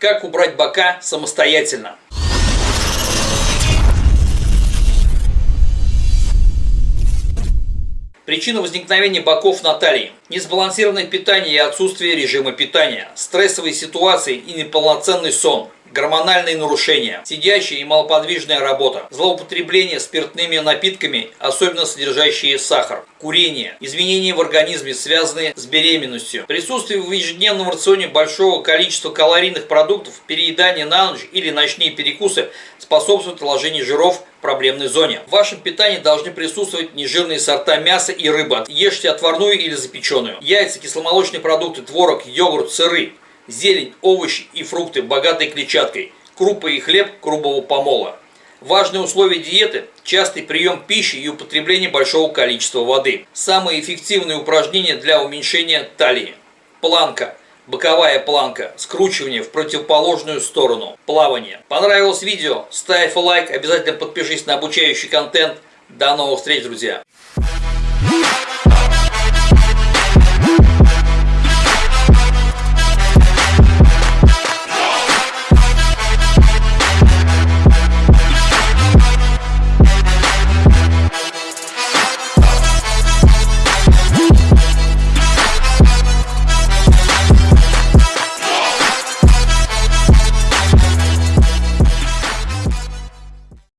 Как убрать бока самостоятельно? Причина возникновения боков на талии – несбалансированное питание и отсутствие режима питания, стрессовые ситуации и неполноценный сон – гормональные нарушения, сидящая и малоподвижная работа, злоупотребление спиртными напитками, особенно содержащие сахар, курение, изменения в организме, связанные с беременностью, присутствие в ежедневном рационе большого количества калорийных продуктов, переедание на ночь или ночные перекусы способствуют наложению жиров в проблемной зоне. В вашем питании должны присутствовать нежирные сорта мяса и рыбы. Ешьте отварную или запеченную. Яйца, кисломолочные продукты, творог, йогурт, сыры зелень, овощи и фрукты, богатые клетчаткой, крупы и хлеб грубого помола. Важные условия диеты – частый прием пищи и употребление большого количества воды. Самые эффективные упражнения для уменьшения талии. Планка, боковая планка, скручивание в противоположную сторону, плавание. Понравилось видео? Ставь лайк, обязательно подпишись на обучающий контент. До новых встреч, друзья!